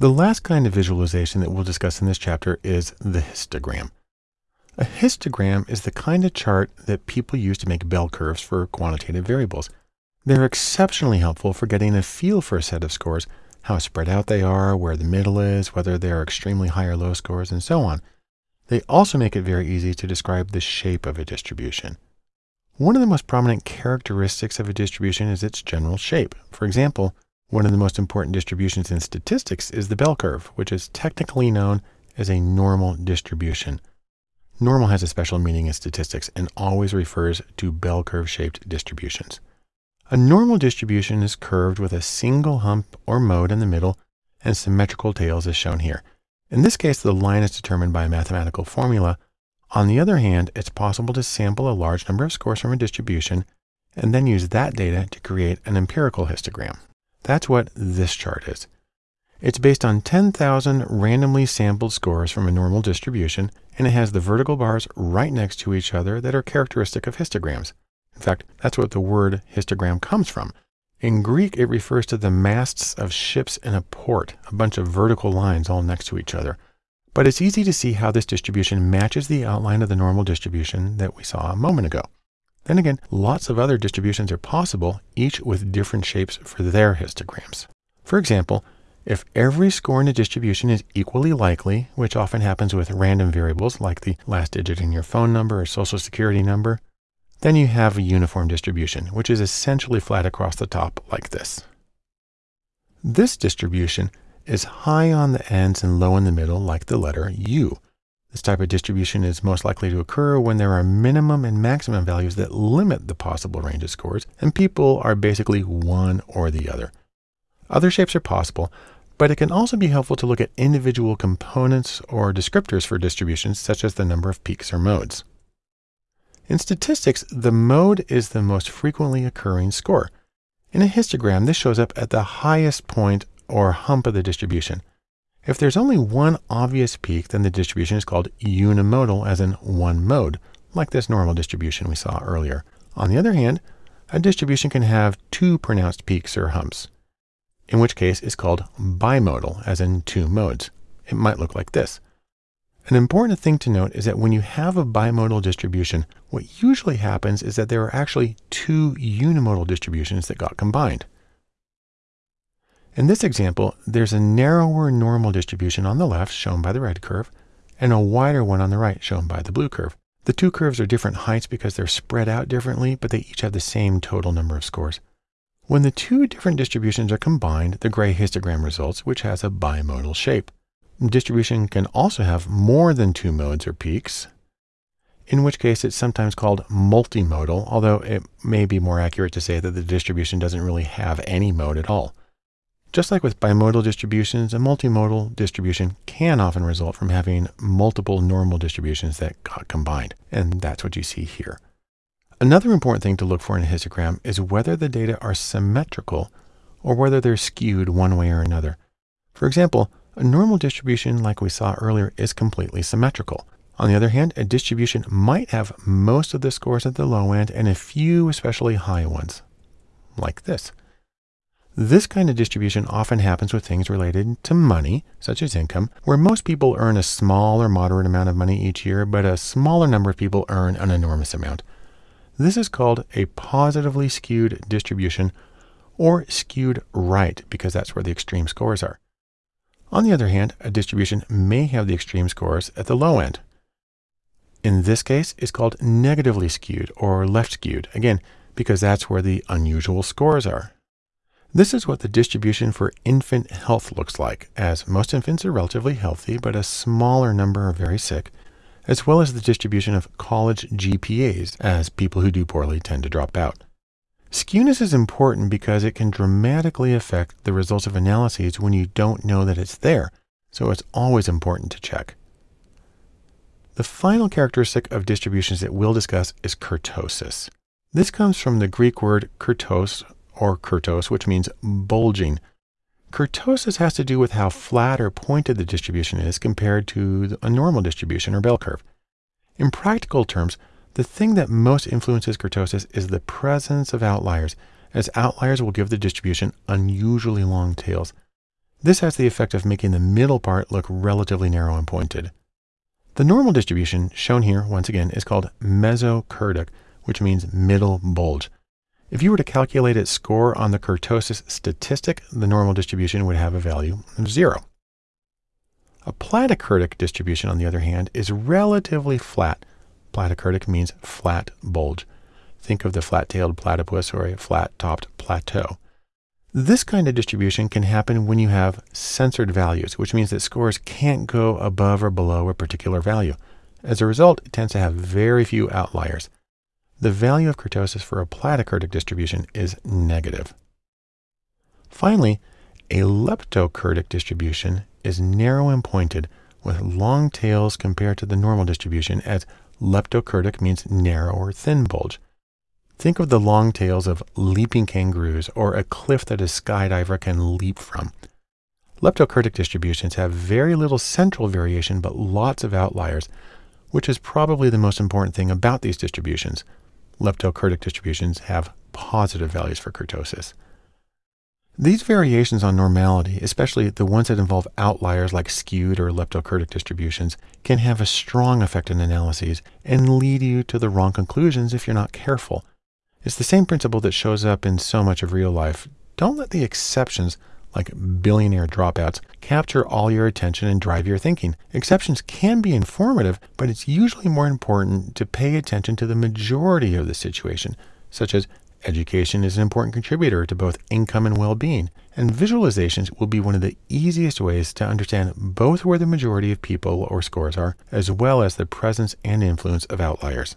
The last kind of visualization that we'll discuss in this chapter is the histogram. A histogram is the kind of chart that people use to make bell curves for quantitative variables. They're exceptionally helpful for getting a feel for a set of scores, how spread out they are, where the middle is, whether they're extremely high or low scores, and so on. They also make it very easy to describe the shape of a distribution. One of the most prominent characteristics of a distribution is its general shape. For example, one of the most important distributions in statistics is the bell curve, which is technically known as a normal distribution. Normal has a special meaning in statistics and always refers to bell curve shaped distributions. A normal distribution is curved with a single hump or mode in the middle and symmetrical tails as shown here. In this case, the line is determined by a mathematical formula on the other hand, it's possible to sample a large number of scores from a distribution and then use that data to create an empirical histogram. That's what this chart is. It's based on 10,000 randomly sampled scores from a normal distribution, and it has the vertical bars right next to each other that are characteristic of histograms. In fact, that's what the word histogram comes from. In Greek, it refers to the masts of ships in a port, a bunch of vertical lines all next to each other. But it's easy to see how this distribution matches the outline of the normal distribution that we saw a moment ago. Then again, lots of other distributions are possible, each with different shapes for their histograms. For example, if every score in a distribution is equally likely, which often happens with random variables like the last digit in your phone number or social security number, then you have a uniform distribution, which is essentially flat across the top like this. This distribution is high on the ends and low in the middle like the letter U. This type of distribution is most likely to occur when there are minimum and maximum values that limit the possible range of scores, and people are basically one or the other. Other shapes are possible, but it can also be helpful to look at individual components or descriptors for distributions, such as the number of peaks or modes. In statistics, the mode is the most frequently occurring score. In a histogram, this shows up at the highest point or hump of the distribution. If there's only one obvious peak, then the distribution is called unimodal, as in one mode, like this normal distribution we saw earlier. On the other hand, a distribution can have two pronounced peaks or humps, in which case it's called bimodal, as in two modes. It might look like this. An important thing to note is that when you have a bimodal distribution, what usually happens is that there are actually two unimodal distributions that got combined. In this example, there's a narrower normal distribution on the left, shown by the red curve, and a wider one on the right, shown by the blue curve. The two curves are different heights because they're spread out differently, but they each have the same total number of scores. When the two different distributions are combined, the gray histogram results, which has a bimodal shape. Distribution can also have more than two modes or peaks, in which case it's sometimes called multimodal, although it may be more accurate to say that the distribution doesn't really have any mode at all. Just like with bimodal distributions, a multimodal distribution can often result from having multiple normal distributions that got combined, and that's what you see here. Another important thing to look for in a histogram is whether the data are symmetrical or whether they're skewed one way or another. For example, a normal distribution like we saw earlier is completely symmetrical. On the other hand, a distribution might have most of the scores at the low end and a few especially high ones, like this. This kind of distribution often happens with things related to money, such as income, where most people earn a small or moderate amount of money each year, but a smaller number of people earn an enormous amount. This is called a positively skewed distribution or skewed right because that's where the extreme scores are. On the other hand, a distribution may have the extreme scores at the low end. In this case, it's called negatively skewed or left skewed, again, because that's where the unusual scores are. This is what the distribution for infant health looks like, as most infants are relatively healthy, but a smaller number are very sick, as well as the distribution of college GPAs, as people who do poorly tend to drop out. Skewness is important because it can dramatically affect the results of analyses when you don't know that it's there, so it's always important to check. The final characteristic of distributions that we'll discuss is kurtosis. This comes from the Greek word kurtos, or kurtos, which means bulging. Kurtosis has to do with how flat or pointed the distribution is compared to a normal distribution or bell curve. In practical terms, the thing that most influences kurtosis is the presence of outliers, as outliers will give the distribution unusually long tails. This has the effect of making the middle part look relatively narrow and pointed. The normal distribution, shown here once again, is called mesokurtic, which means middle bulge. If you were to calculate its score on the kurtosis statistic, the normal distribution would have a value of zero. A platykurtic distribution, on the other hand, is relatively flat. Platykurtic means flat bulge. Think of the flat-tailed platypus or a flat-topped plateau. This kind of distribution can happen when you have censored values, which means that scores can't go above or below a particular value. As a result, it tends to have very few outliers. The value of kurtosis for a platykurtic distribution is negative. Finally, a leptokurtic distribution is narrow and pointed with long tails compared to the normal distribution as leptokurtic means narrow or thin bulge. Think of the long tails of leaping kangaroos or a cliff that a skydiver can leap from. Leptokurtic distributions have very little central variation but lots of outliers, which is probably the most important thing about these distributions. Leptokurtic distributions have positive values for kurtosis. These variations on normality, especially the ones that involve outliers like skewed or leptokurtic distributions, can have a strong effect in analyses and lead you to the wrong conclusions if you're not careful. It's the same principle that shows up in so much of real life. Don't let the exceptions, like billionaire dropouts, capture all your attention and drive your thinking. Exceptions can be informative, but it's usually more important to pay attention to the majority of the situation, such as education is an important contributor to both income and well-being, and visualizations will be one of the easiest ways to understand both where the majority of people or scores are, as well as the presence and influence of outliers.